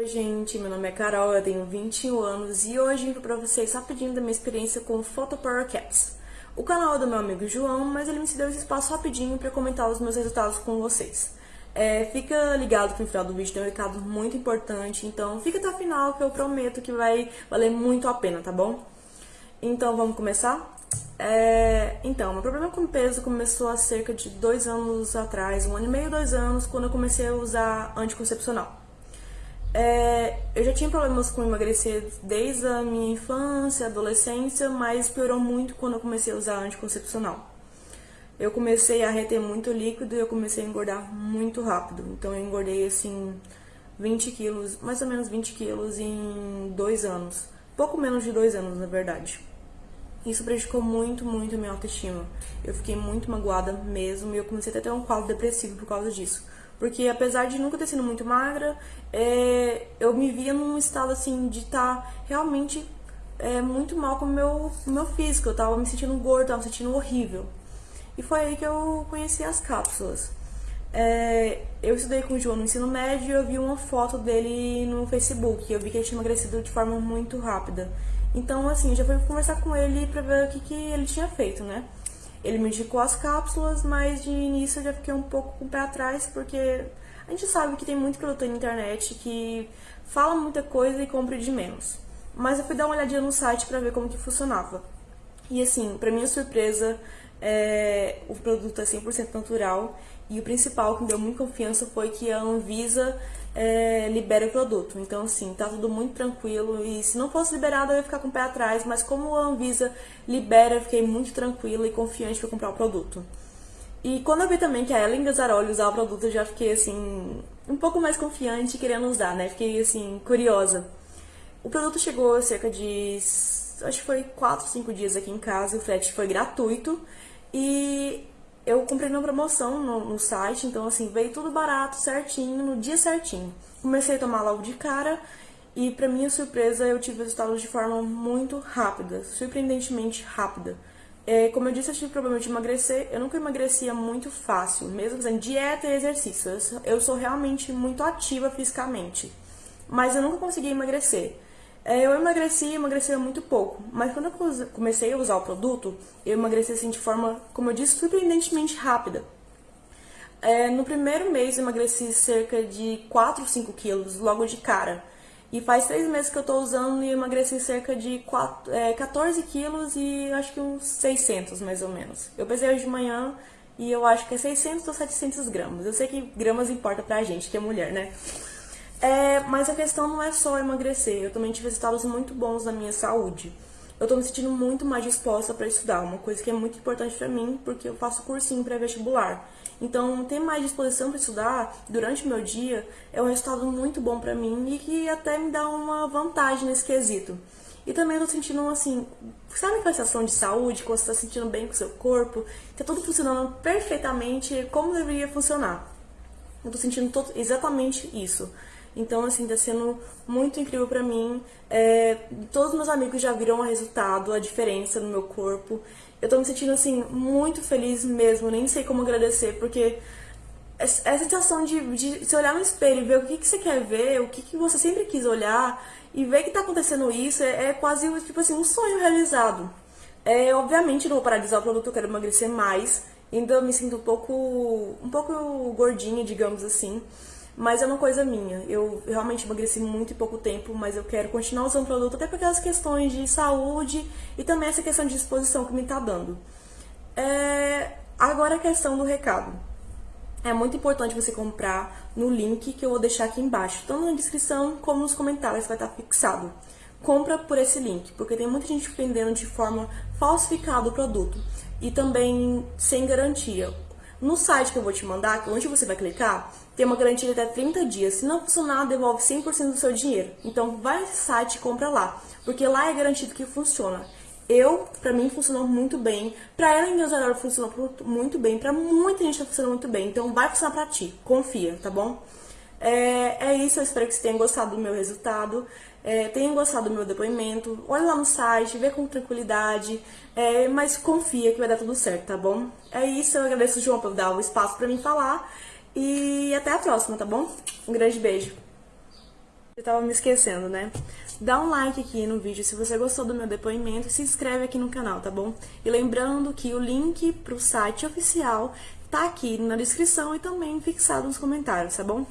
Oi gente, meu nome é Carol, eu tenho 21 anos e hoje vim para vocês rapidinho da minha experiência com Photo Power Caps. O canal é do meu amigo João, mas ele me cedeu esse espaço rapidinho para comentar os meus resultados com vocês. É, fica ligado que no final do vídeo tem um recado muito importante, então fica até o final que eu prometo que vai valer muito a pena, tá bom? Então vamos começar? É, então, meu problema com peso começou há cerca de dois anos atrás, um ano e meio, dois anos, quando eu comecei a usar anticoncepcional. É, eu já tinha problemas com emagrecer desde a minha infância, adolescência, mas piorou muito quando eu comecei a usar anticoncepcional. Eu comecei a reter muito líquido e eu comecei a engordar muito rápido. Então eu engordei assim 20 quilos, mais ou menos 20 quilos em dois anos. Pouco menos de dois anos, na verdade. Isso prejudicou muito, muito a minha autoestima. Eu fiquei muito magoada mesmo e eu comecei a ter um quadro depressivo por causa disso. Porque apesar de nunca ter sido muito magra, é, eu me via num estado assim de estar tá realmente é, muito mal com o meu, meu físico. Eu tava me sentindo gorda, tava me sentindo horrível. E foi aí que eu conheci as cápsulas. É, eu estudei com o João no ensino médio e eu vi uma foto dele no Facebook. Eu vi que ele tinha emagrecido de forma muito rápida. Então, assim, já fui conversar com ele pra ver o que, que ele tinha feito, né? Ele me indicou as cápsulas, mas de início eu já fiquei um pouco com o pé atrás, porque a gente sabe que tem muito produto na internet que fala muita coisa e compra de menos. Mas eu fui dar uma olhadinha no site para ver como que funcionava. E assim, para minha surpresa, é, o produto é 100% natural e o principal que me deu muita confiança foi que a Anvisa é, libera o produto. Então, assim, tá tudo muito tranquilo. E se não fosse liberado, eu ia ficar com o pé atrás. Mas como a Anvisa libera, eu fiquei muito tranquila e confiante para comprar o produto. E quando eu vi também que a Ellen Gazzaroli usava o produto, eu já fiquei, assim, um pouco mais confiante querendo usar, né? Fiquei, assim, curiosa. O produto chegou cerca de, acho que foi 4, 5 dias aqui em casa. O frete foi gratuito. E eu comprei na promoção no, no, site, então assim, veio tudo barato, certinho, no dia certinho. Comecei a tomar logo de cara e pra minha surpresa eu tive resultados de forma muito rápida, surpreendentemente rápida. É, como eu disse, eu tive problema de emagrecer, eu nunca emagrecia muito fácil, mesmo fazendo dieta e exercício. Eu sou realmente muito ativa fisicamente, mas eu nunca consegui emagrecer. É, eu emagreci, emagrecia muito pouco, mas quando eu comecei a usar o produto, eu emagreci assim de forma, como eu disse, surpreendentemente rápida. É, no primeiro mês eu emagreci cerca de 4 ou 5 quilos logo de cara. E faz 3 meses que eu tô usando e emagreci cerca de 4, é, 14 quilos e acho que uns 600 mais ou menos. Eu pesei hoje de manhã e eu acho que é 600 ou 700 gramas. Eu sei que gramas importa pra gente, que é mulher, né? É, mas a questão não é só emagrecer, eu também tive resultados muito bons na minha saúde. Eu tô me sentindo muito mais disposta para estudar, uma coisa que é muito importante para mim, porque eu faço cursinho pré-vestibular. Então, ter mais disposição para estudar durante o meu dia é um resultado muito bom para mim e que até me dá uma vantagem nesse quesito. E também eu tô sentindo, assim, sabe aquela sensação de saúde, quando você tá sentindo bem com o seu corpo, tá tudo funcionando perfeitamente como deveria funcionar. Eu tô sentindo exatamente isso. Então, assim, tá sendo muito incrível pra mim. É, todos meus amigos já viram o resultado, a diferença no meu corpo. Eu tô me sentindo, assim, muito feliz mesmo, nem sei como agradecer, porque essa sensação de, de se olhar no espelho e ver o que, que você quer ver, o que, que você sempre quis olhar, e ver que tá acontecendo isso, é, é quase, tipo assim, um sonho realizado. É, obviamente não vou usar o produto, eu quero emagrecer mais, ainda me sinto um pouco, um pouco gordinha, digamos assim, mas é uma coisa minha. Eu realmente emagreci muito em pouco tempo, mas eu quero continuar usando o produto até por aquelas questões de saúde e também essa questão de disposição que me tá dando. É... Agora a questão do recado. É muito importante você comprar no link que eu vou deixar aqui embaixo, tanto na descrição como nos comentários vai estar fixado. Compra por esse link, porque tem muita gente vendendo de forma falsificada o produto e também sem garantia. No site que eu vou te mandar, onde você vai clicar, tem uma garantia de até 30 dias. Se não funcionar, devolve 100% do seu dinheiro. Então vai nesse site e compra lá, porque lá é garantido que funciona. Eu, pra mim, funcionou muito bem. Pra ela em Deus funcionou muito bem. Pra muita gente tá funcionando muito bem. Então vai funcionar pra ti. Confia, tá bom? É, é isso, eu espero que você tenha gostado do meu resultado, é, tenha gostado do meu depoimento. Olha lá no site, vê com tranquilidade, é, mas confia que vai dar tudo certo, tá bom? É isso, eu agradeço o João por dar o espaço pra mim falar e até a próxima, tá bom? Um grande beijo! Eu tava me esquecendo, né? Dá um like aqui no vídeo se você gostou do meu depoimento e se inscreve aqui no canal, tá bom? E lembrando que o link pro site oficial tá aqui na descrição e também fixado nos comentários, tá bom?